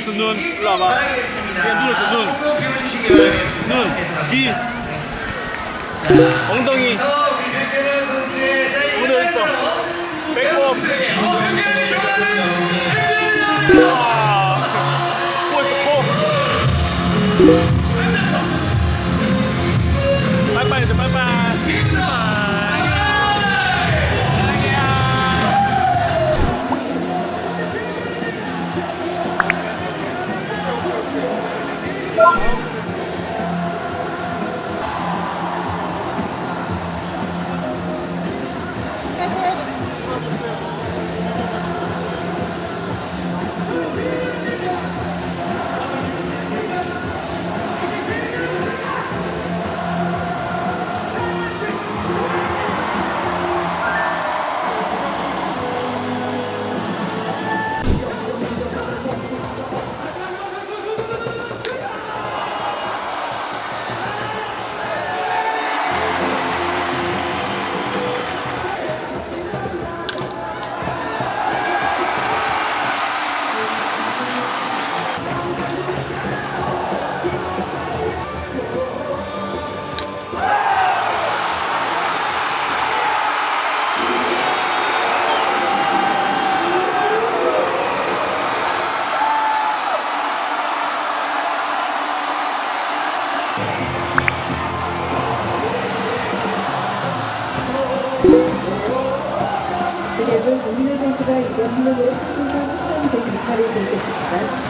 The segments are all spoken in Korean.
누워있어, 눈. 일로 와봐. 그냥 누워있어, 눈. 눈. 귀. 엉덩이. 그리고 고민호 선수가 이번 확정된 역할을 들겠습니다.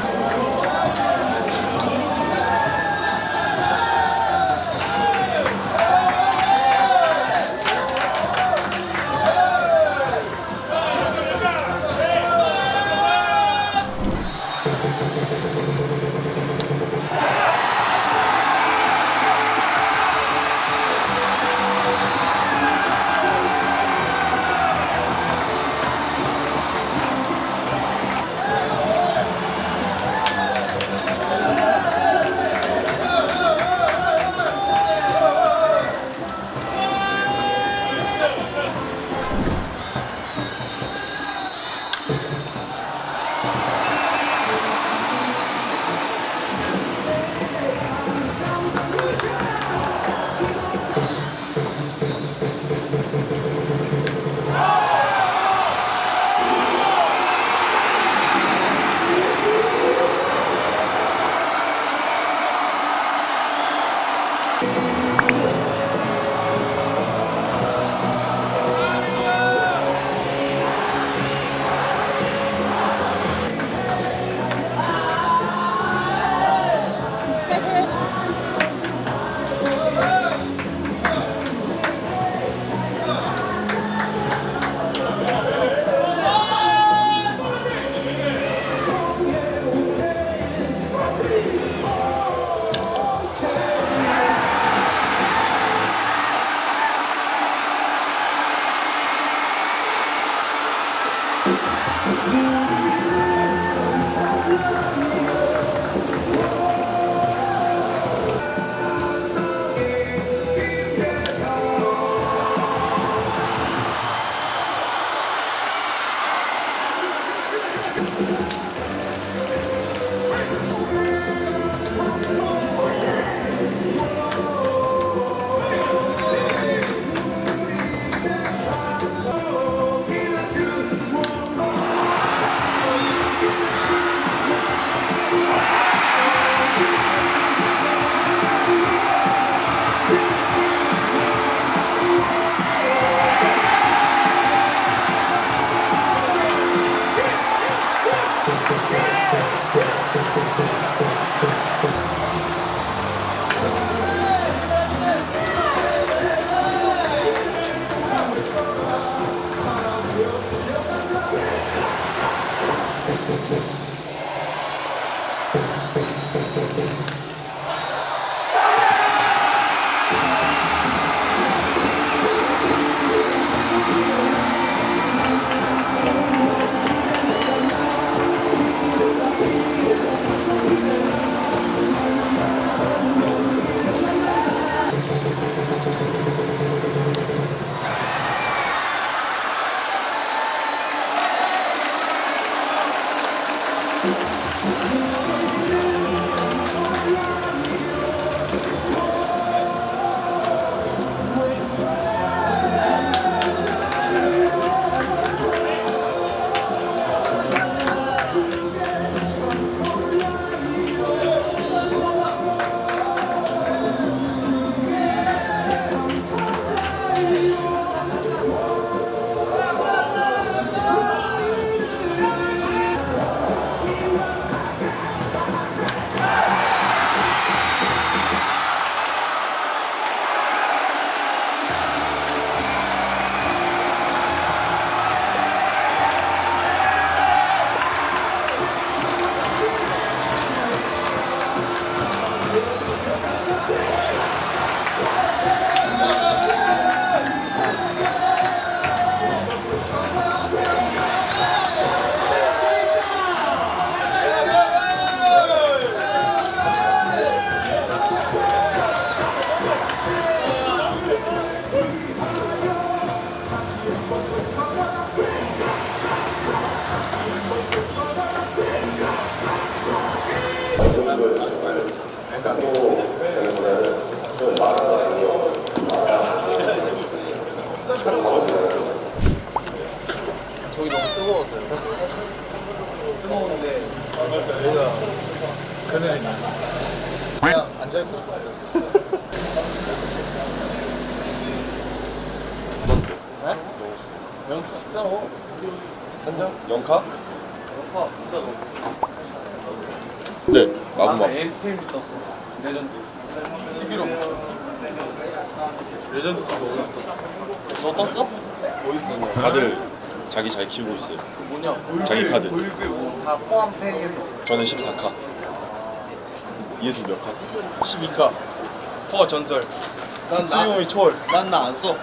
저기 너무 뜨거웠어요. 뜨거운데 여기가 그늘이 나. 그냥 앉아있고 싶었어요. 영 쉽다고. 한장? 영카? 네, 마구마. LTMC 떴어. 레전드. 11호. 레전드 카드 어디서 떴어? 너 떴어? 떴냐? 다들 자기 잘 키우고 있어요. 뭐냐? 자기 카드. 다 포함 팩에서. 저는 14카. 이에서 몇 카? 12카. 퍼 전설. 난 수용이 초월. 난 나 안 써.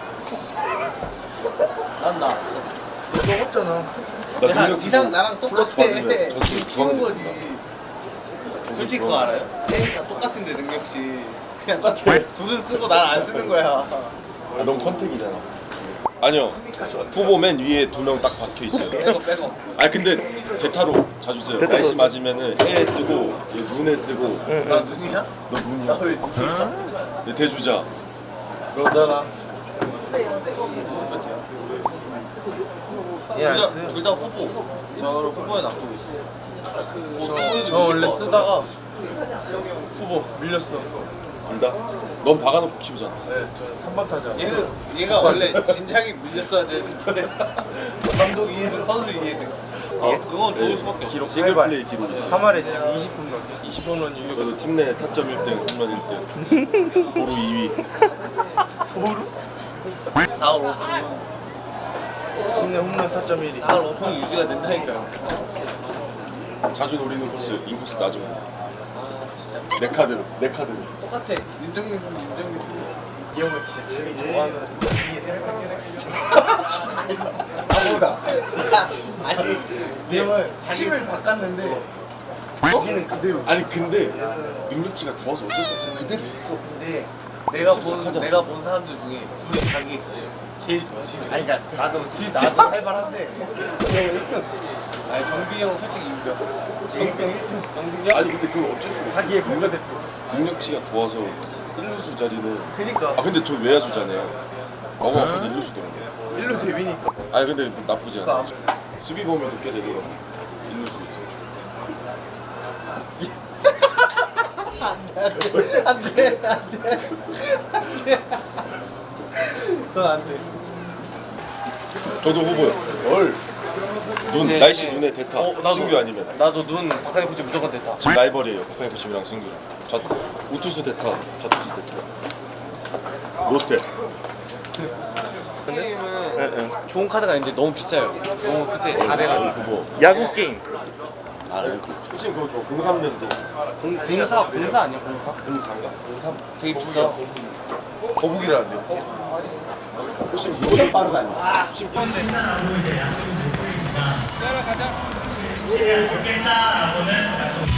난 나 안 써. 너 써봤잖아. 나 야, 니랑 나랑 플러스 똑같아. 받으면 전투 키운 주황색 거지. 솔직히 그거 알아요? 셋이 다 똑같은데 능력치. 그냥 둘은 쓰고 난 안 쓰는 거야. 아, 넌 컨택이잖아. 아니요. 후보 맨 위에 두 명 딱 박혀 있어요. 빼고 빼고. 아 근데 대타로 자주 써요. 날씨 맞으면은 해에 쓰고 얘 눈에 쓰고. 나 눈이야? 너 눈이야. 나왜 눈이야? 얘 대주자. 너잖아. 둘다 둘다 후보. 저를 후보에 놔두고 있어. 저 원래 쓰다가 후보 밀렸어. 둘 다. 넌 박아놓고 키우잖아. 네, 저 3번 타자. 얘는 얘가 원래 진작에 밀렸어야 되는데 감독 이해승 선수 이해승. 어 그건 좋을 수밖에 없어. 기록 싱글. 플레이 기록이 있어. 3할에 지금 20홈런. 20홈런 유격. 저도 팀 내 타점 1등, 홈런 1등. 도루 2위. 도루? 4월 5분. 팀내 홈런 타점 1위. 4월 5분 유지가 된다니까요. 자주 노리는 코스, 인코스 나중에. 아 진짜 내 카드로, 내 카드로. 똑같아. 윤정민 윤정민 쓰. 이 형은 진짜 자기 좋아하는 이게 생각하긴 나보다. 아니 이 형은 팀을 바꿨는데 자기는 그대로. 아니 근데 능력치가 좋아서 어쩔 수 없어. 그대로 있어. 근데 내가 본. 내가 본 사람들 중에 둘이 자기 제일 지지. 아니 그러니까 나도 진짜? 나도 살벌한데 이 형은 1등. 아니 정빈이 형 솔직히 인정. 1등 1등. 정빈이 형? 아니 근데 그건 어쩔 수 없어. 자기의 국가대표. 능력치가 좋아서 1루수 자리는 그니까 아 근데 저 외야수잖아요. 마구 아파도 1루수더라고. 1루 데뷔니까. 아니 근데 나쁘지 않아. 수비 범위도 꽤 되더라고. 1루수 이제. 안돼 안돼 그건 안돼 저도 후보요. 헐. 눈, 네, 날씨 네. 눈에 대타. 어, 나도. 승규 아니면. 나도 눈 박하니 코치 무조건 됐다. 지금 라이벌이에요. 박하이프심이랑 승규랑. 저 우투수 대타, 좌투수 대타. 로스테. 게임은 좋은 카드가 있는데 너무 비싸요. 너무 그때 다 여기 돼가지고. 후보. 야구 게임. 아, 여기 솔직히 그거 좋아. 03년도. 공사 공사 아니야 공사? 03가? 03. 되게 비싸. 거북이라는데 혹시? 혹시 이거 빠르다니. 따라가자. 이제 알겠다라고는